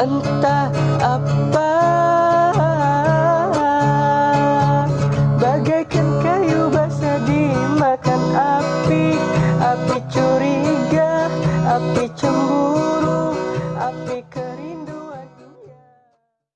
Entah apa. Bagaikan kayu basah dimakan api Api curiga Api cemburu.